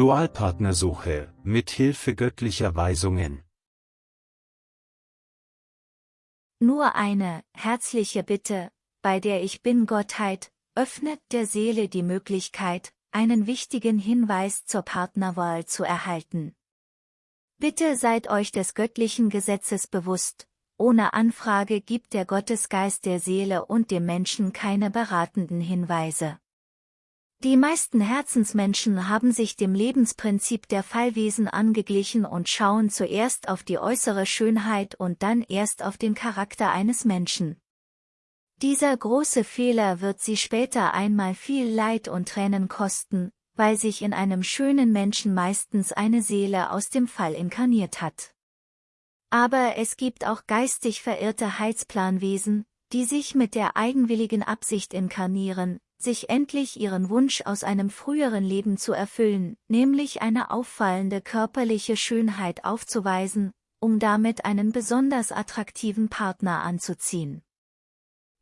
Dualpartnersuche, mit Hilfe göttlicher Weisungen. Nur eine, herzliche Bitte, bei der ich bin Gottheit, öffnet der Seele die Möglichkeit, einen wichtigen Hinweis zur Partnerwahl zu erhalten. Bitte seid euch des göttlichen Gesetzes bewusst, ohne Anfrage gibt der Gottesgeist der Seele und dem Menschen keine beratenden Hinweise. Die meisten Herzensmenschen haben sich dem Lebensprinzip der Fallwesen angeglichen und schauen zuerst auf die äußere Schönheit und dann erst auf den Charakter eines Menschen. Dieser große Fehler wird sie später einmal viel Leid und Tränen kosten, weil sich in einem schönen Menschen meistens eine Seele aus dem Fall inkarniert hat. Aber es gibt auch geistig verirrte Heilsplanwesen, die sich mit der eigenwilligen Absicht inkarnieren, sich endlich ihren Wunsch aus einem früheren Leben zu erfüllen, nämlich eine auffallende körperliche Schönheit aufzuweisen, um damit einen besonders attraktiven Partner anzuziehen.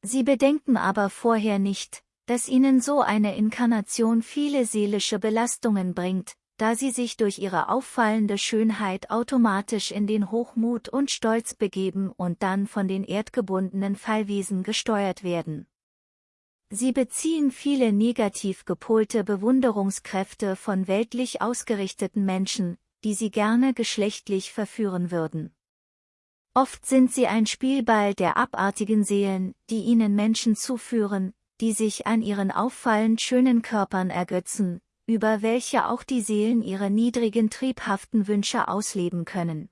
Sie bedenken aber vorher nicht, dass ihnen so eine Inkarnation viele seelische Belastungen bringt, da sie sich durch ihre auffallende Schönheit automatisch in den Hochmut und Stolz begeben und dann von den erdgebundenen Fallwesen gesteuert werden. Sie beziehen viele negativ gepolte Bewunderungskräfte von weltlich ausgerichteten Menschen, die sie gerne geschlechtlich verführen würden. Oft sind sie ein Spielball der abartigen Seelen, die ihnen Menschen zuführen, die sich an ihren auffallend schönen Körpern ergötzen, über welche auch die Seelen ihre niedrigen triebhaften Wünsche ausleben können.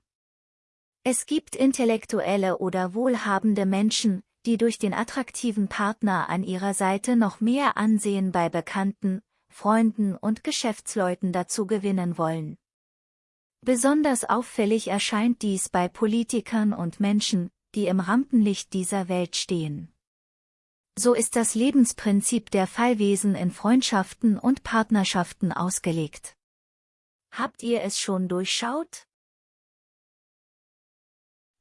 Es gibt intellektuelle oder wohlhabende Menschen, die durch den attraktiven Partner an ihrer Seite noch mehr Ansehen bei Bekannten, Freunden und Geschäftsleuten dazu gewinnen wollen. Besonders auffällig erscheint dies bei Politikern und Menschen, die im Rampenlicht dieser Welt stehen. So ist das Lebensprinzip der Fallwesen in Freundschaften und Partnerschaften ausgelegt. Habt ihr es schon durchschaut?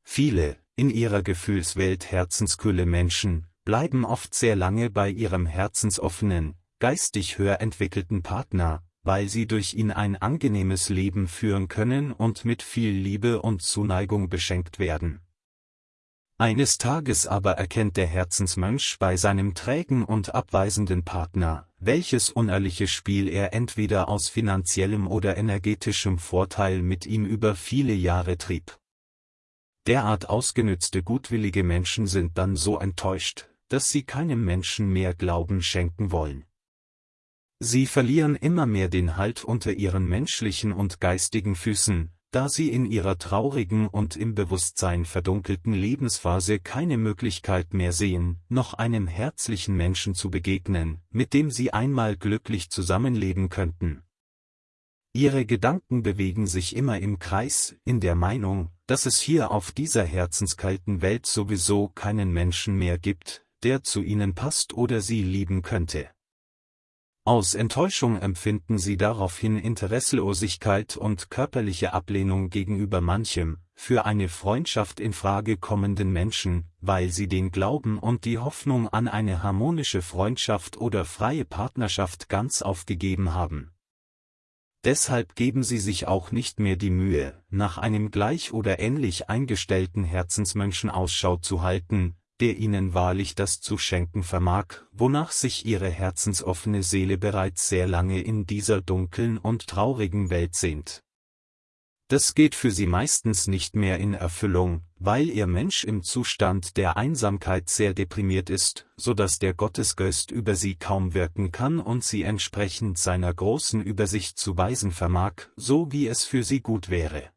Viele, in ihrer Gefühlswelt herzenskühle Menschen, bleiben oft sehr lange bei ihrem herzensoffenen, geistig höher entwickelten Partner, weil sie durch ihn ein angenehmes Leben führen können und mit viel Liebe und Zuneigung beschenkt werden. Eines Tages aber erkennt der Herzensmönch bei seinem trägen und abweisenden Partner, welches unehrliche Spiel er entweder aus finanziellem oder energetischem Vorteil mit ihm über viele Jahre trieb. Derart ausgenützte gutwillige Menschen sind dann so enttäuscht, dass sie keinem Menschen mehr Glauben schenken wollen. Sie verlieren immer mehr den Halt unter ihren menschlichen und geistigen Füßen, da sie in ihrer traurigen und im Bewusstsein verdunkelten Lebensphase keine Möglichkeit mehr sehen, noch einem herzlichen Menschen zu begegnen, mit dem sie einmal glücklich zusammenleben könnten. Ihre Gedanken bewegen sich immer im Kreis, in der Meinung, dass es hier auf dieser herzenskalten Welt sowieso keinen Menschen mehr gibt, der zu ihnen passt oder sie lieben könnte. Aus Enttäuschung empfinden sie daraufhin Interesselosigkeit und körperliche Ablehnung gegenüber manchem, für eine Freundschaft in Frage kommenden Menschen, weil sie den Glauben und die Hoffnung an eine harmonische Freundschaft oder freie Partnerschaft ganz aufgegeben haben. Deshalb geben sie sich auch nicht mehr die Mühe, nach einem gleich oder ähnlich eingestellten Herzensmenschen Ausschau zu halten, der ihnen wahrlich das zu schenken vermag, wonach sich ihre herzensoffene Seele bereits sehr lange in dieser dunklen und traurigen Welt sehnt. Das geht für sie meistens nicht mehr in Erfüllung, weil ihr Mensch im Zustand der Einsamkeit sehr deprimiert ist, so dass der Gottesgeist über sie kaum wirken kann und sie entsprechend seiner großen Übersicht zu weisen vermag, so wie es für sie gut wäre.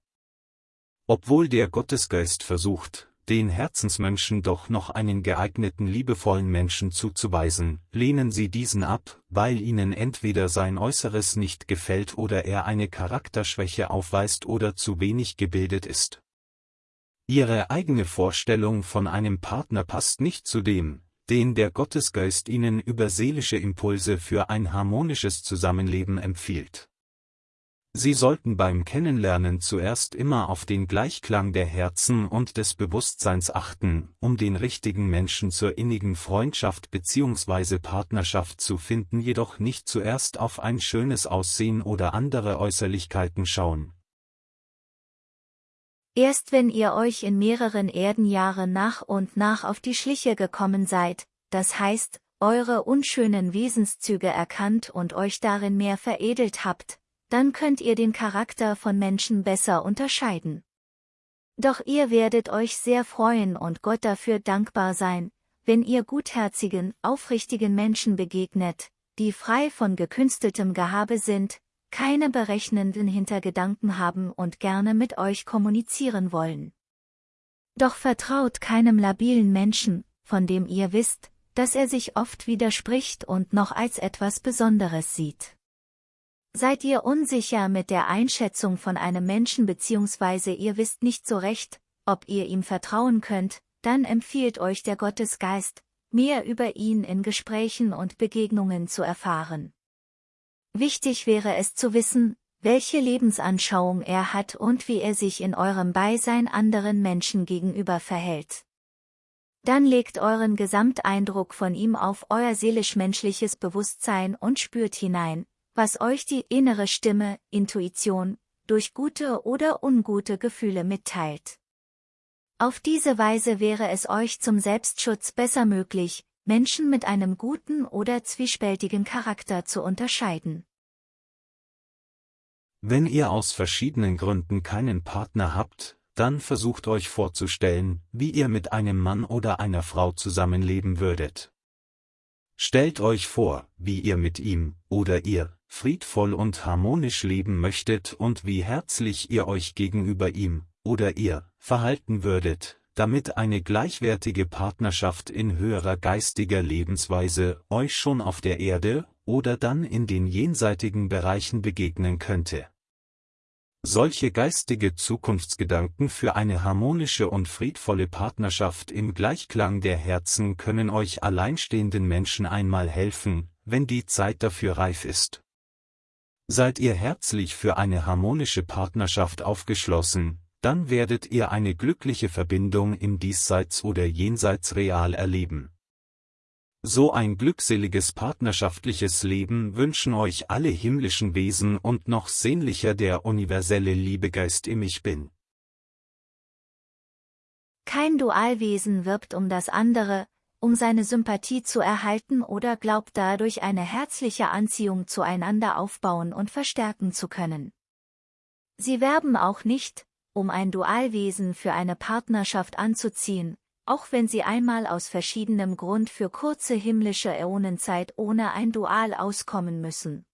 Obwohl der Gottesgeist versucht, den Herzensmenschen doch noch einen geeigneten liebevollen Menschen zuzuweisen, lehnen sie diesen ab, weil ihnen entweder sein Äußeres nicht gefällt oder er eine Charakterschwäche aufweist oder zu wenig gebildet ist. Ihre eigene Vorstellung von einem Partner passt nicht zu dem, den der Gottesgeist ihnen über seelische Impulse für ein harmonisches Zusammenleben empfiehlt. Sie sollten beim Kennenlernen zuerst immer auf den Gleichklang der Herzen und des Bewusstseins achten, um den richtigen Menschen zur innigen Freundschaft bzw. Partnerschaft zu finden, jedoch nicht zuerst auf ein schönes Aussehen oder andere Äußerlichkeiten schauen. Erst wenn ihr euch in mehreren Erdenjahren nach und nach auf die Schliche gekommen seid, das heißt, eure unschönen Wesenszüge erkannt und euch darin mehr veredelt habt, dann könnt ihr den Charakter von Menschen besser unterscheiden. Doch ihr werdet euch sehr freuen und Gott dafür dankbar sein, wenn ihr gutherzigen, aufrichtigen Menschen begegnet, die frei von gekünsteltem Gehabe sind, keine berechnenden Hintergedanken haben und gerne mit euch kommunizieren wollen. Doch vertraut keinem labilen Menschen, von dem ihr wisst, dass er sich oft widerspricht und noch als etwas Besonderes sieht. Seid ihr unsicher mit der Einschätzung von einem Menschen bzw. ihr wisst nicht so recht, ob ihr ihm vertrauen könnt, dann empfiehlt euch der Gottesgeist, mehr über ihn in Gesprächen und Begegnungen zu erfahren. Wichtig wäre es zu wissen, welche Lebensanschauung er hat und wie er sich in eurem Beisein anderen Menschen gegenüber verhält. Dann legt euren Gesamteindruck von ihm auf euer seelisch-menschliches Bewusstsein und spürt hinein, was euch die innere Stimme, Intuition, durch gute oder ungute Gefühle mitteilt. Auf diese Weise wäre es euch zum Selbstschutz besser möglich, Menschen mit einem guten oder zwiespältigen Charakter zu unterscheiden. Wenn ihr aus verschiedenen Gründen keinen Partner habt, dann versucht euch vorzustellen, wie ihr mit einem Mann oder einer Frau zusammenleben würdet. Stellt euch vor, wie ihr mit ihm, oder ihr, friedvoll und harmonisch leben möchtet und wie herzlich ihr euch gegenüber ihm, oder ihr, verhalten würdet, damit eine gleichwertige Partnerschaft in höherer geistiger Lebensweise euch schon auf der Erde oder dann in den jenseitigen Bereichen begegnen könnte. Solche geistige Zukunftsgedanken für eine harmonische und friedvolle Partnerschaft im Gleichklang der Herzen können euch alleinstehenden Menschen einmal helfen, wenn die Zeit dafür reif ist. Seid ihr herzlich für eine harmonische Partnerschaft aufgeschlossen, dann werdet ihr eine glückliche Verbindung im Diesseits oder Jenseits real erleben. So ein glückseliges partnerschaftliches Leben wünschen euch alle himmlischen Wesen und noch sehnlicher der universelle Liebegeist im Ich Bin. Kein Dualwesen wirbt um das andere, um seine Sympathie zu erhalten oder glaubt dadurch eine herzliche Anziehung zueinander aufbauen und verstärken zu können. Sie werben auch nicht, um ein Dualwesen für eine Partnerschaft anzuziehen, auch wenn sie einmal aus verschiedenem Grund für kurze himmlische Äonenzeit ohne ein Dual auskommen müssen.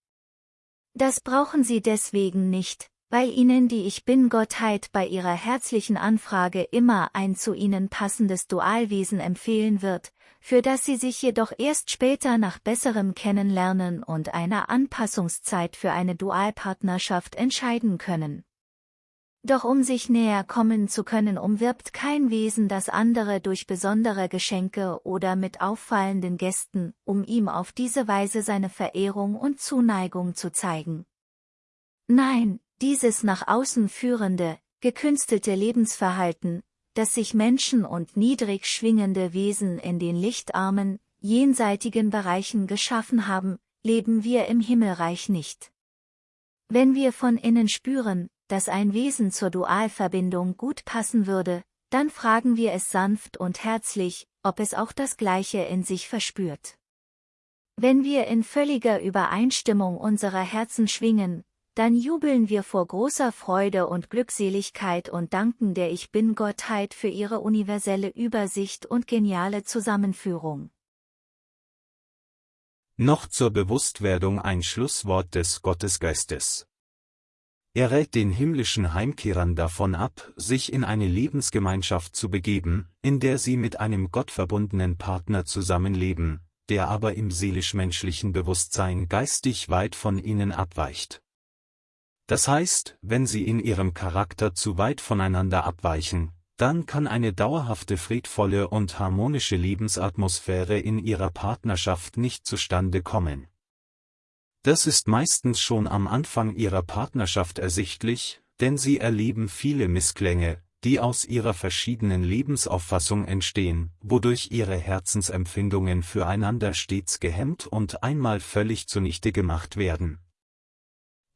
Das brauchen sie deswegen nicht, weil ihnen die Ich Bin-Gottheit bei ihrer herzlichen Anfrage immer ein zu ihnen passendes Dualwesen empfehlen wird, für das sie sich jedoch erst später nach besserem Kennenlernen und einer Anpassungszeit für eine Dualpartnerschaft entscheiden können. Doch um sich näher kommen zu können umwirbt kein Wesen das andere durch besondere Geschenke oder mit auffallenden Gästen, um ihm auf diese Weise seine Verehrung und Zuneigung zu zeigen. Nein, dieses nach außen führende, gekünstelte Lebensverhalten, das sich Menschen und niedrig schwingende Wesen in den lichtarmen, jenseitigen Bereichen geschaffen haben, leben wir im Himmelreich nicht. Wenn wir von innen spüren, dass ein Wesen zur Dualverbindung gut passen würde, dann fragen wir es sanft und herzlich, ob es auch das Gleiche in sich verspürt. Wenn wir in völliger Übereinstimmung unserer Herzen schwingen, dann jubeln wir vor großer Freude und Glückseligkeit und danken der Ich Bin-Gottheit für ihre universelle Übersicht und geniale Zusammenführung. Noch zur Bewusstwerdung ein Schlusswort des Gottesgeistes. Er rät den himmlischen Heimkehrern davon ab, sich in eine Lebensgemeinschaft zu begeben, in der sie mit einem gottverbundenen Partner zusammenleben, der aber im seelisch-menschlichen Bewusstsein geistig weit von ihnen abweicht. Das heißt, wenn sie in ihrem Charakter zu weit voneinander abweichen, dann kann eine dauerhafte friedvolle und harmonische Lebensatmosphäre in ihrer Partnerschaft nicht zustande kommen. Das ist meistens schon am Anfang ihrer Partnerschaft ersichtlich, denn sie erleben viele Missklänge, die aus ihrer verschiedenen Lebensauffassung entstehen, wodurch ihre Herzensempfindungen füreinander stets gehemmt und einmal völlig zunichte gemacht werden.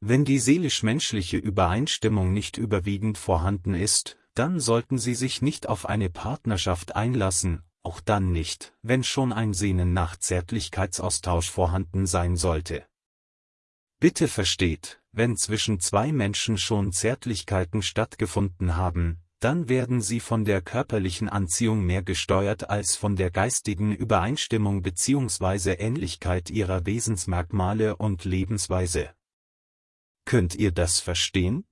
Wenn die seelisch-menschliche Übereinstimmung nicht überwiegend vorhanden ist, dann sollten Sie sich nicht auf eine Partnerschaft einlassen, auch dann nicht, wenn schon ein Sehnen nach Zärtlichkeitsaustausch vorhanden sein sollte. Bitte versteht, wenn zwischen zwei Menschen schon Zärtlichkeiten stattgefunden haben, dann werden sie von der körperlichen Anziehung mehr gesteuert als von der geistigen Übereinstimmung bzw. Ähnlichkeit ihrer Wesensmerkmale und Lebensweise. Könnt ihr das verstehen?